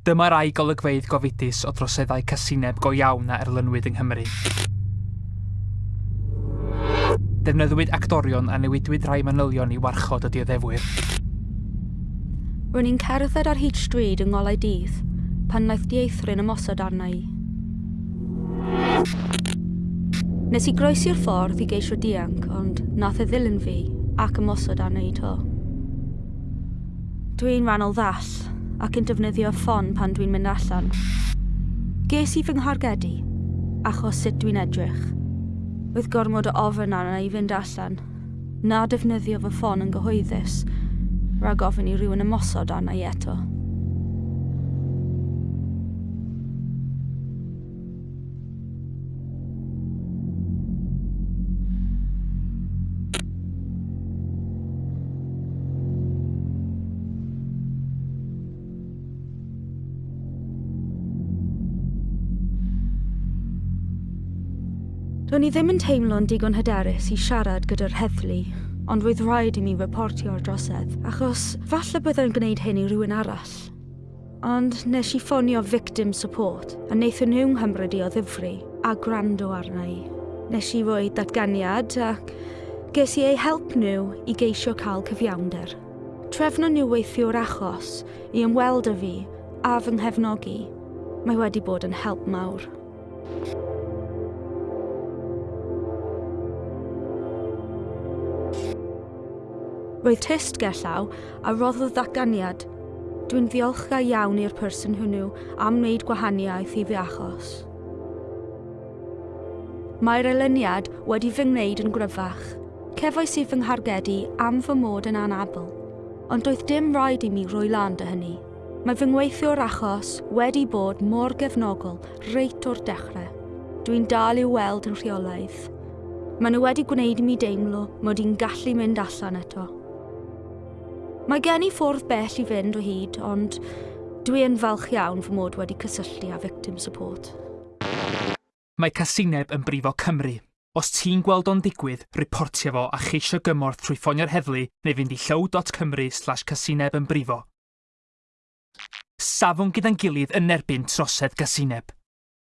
Dyma rai golygfeidd gofidus o droseddau casineb go iawn a erlynwyd yng Nghymru. Defnyddiwyd actorion a newidwyd rhai manylion i warchod y dioddefwyr. Rwy'n i'n cerdded ar hyd stryd yng ngolau dydd, pan wnaeth dieithrin ymosod arna i. Nes i groesi'r ffordd i geisio dianc, ond nath e ddilyn fi ac ymosod arna i to. Dwi'n rannol ddall, ac yn defnyddio ffon pan dwi'n mynd allan. Ges i fy nghargedu, achos sut dwi'n edrych. Oedd gormod o ofyn arna i fynd allan. Na defnyddio fy ffon yn gyhoeddus, rhag ofyn i rhywun ymosod arna i eto. Do'n i ddim yn teimlo'n digon hyderus i siarad gyda'r heddlu, ond roedd rhaid i mi reportio'r drosedd, achos falle byddai'n gwneud hyn i rhywun arall. Ond nes i ffonio victim support, a wnaethon nhw'n hymrydu o ddifri, a gwrando arna i. Nes i roi datganiad ac ges i eu help nhw i geisio cael cyfiawnder. Trefno nhw weithio'r achos i ymweld â fi a fy nghefnogi. Mae wedi bod yn help mawr. Roedd test gellaw a roddodd ddatganiad. Dwi'n ddiolchgar iawn i'r person hwnnw am wneud gwahaniaeth i fi achos. Mae'r elyniad wedi fy ngwneud yn gryfach. Cefais i fy nghargedu am fy mod yn anabl, ond doedd dim rhaid i mi rwy lan dy hynny. Mae fy ngweithio'r achos wedi bod mor gefnogol reit o'r dechrau. Dwi'n dal i'w weld yn rheolaidd. Maen nhw wedi gwneud i mi deimlo mod i'n gallu mynd allan eto. Mae gen i ffwrdd bell i fynd o hyd, ond dwi yn falch iawn fy mod wedi cysylltu â victim support. Mae casineb yn brifo Cymru. Os ti'n gweld o'n digwydd, reportio fo a cheisio gymorth trwy ffonio'r heddlu neu fynd i llow.cymru slash casineb yn brifo. Safon gyda'n gilydd yn erbyn trosedd casineb.